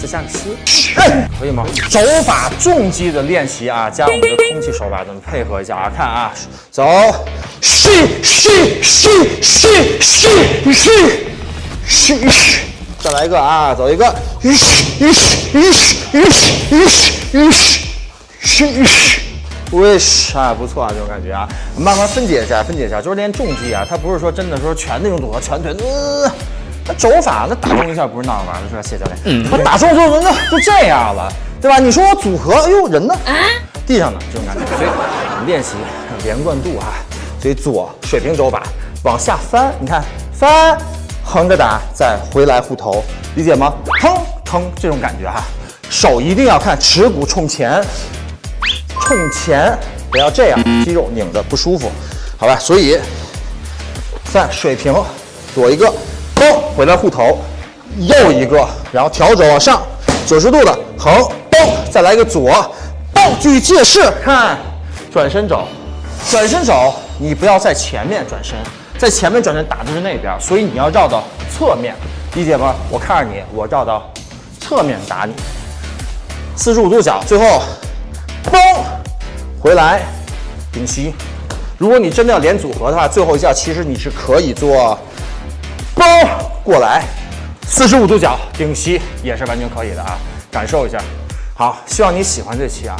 再加个吸，可以吗？肘法重击的练习啊，加我们的空气手法，咱们配合一下啊，看啊，走，吸吸吸吸吸吸吸吸，再来一个啊，走一个，吸吸吸吸吸吸吸。Wish 啊，不错啊，这种感觉啊，慢慢分解一下，分解一下，就是练重击啊，它不是说真的说全那种组合，全腿，呃，那肘法那打中一下不是那样玩的，是吧，谢教练？嗯，我打中就人家就这样了，对吧？你说我组合，哎呦，人呢？地上呢？这种感觉，所以我们练习连贯度啊，所以左水平肘法往下翻，你看翻，横着打，再回来护头，理解吗？腾腾这种感觉哈，手一定要看耻骨冲前。冲前，不要这样，肌肉拧着不舒服，好吧？所以，在水平，左一个，嘣，回来护头，右一个，然后调整往上，九十度的横，嘣，再来一个左，嘣，继续借势，看，转身肘，转身肘，你不要在前面转身，在前面转身打的是那边，所以你要绕到侧面，理解吗？我看着你，我绕到侧面打你，四十五度角，最后，嘣。回来，顶膝。如果你真的要连组合的话，最后一下其实你是可以做包过来，四十五度角顶膝也是完全可以的啊，感受一下。好，希望你喜欢这期啊。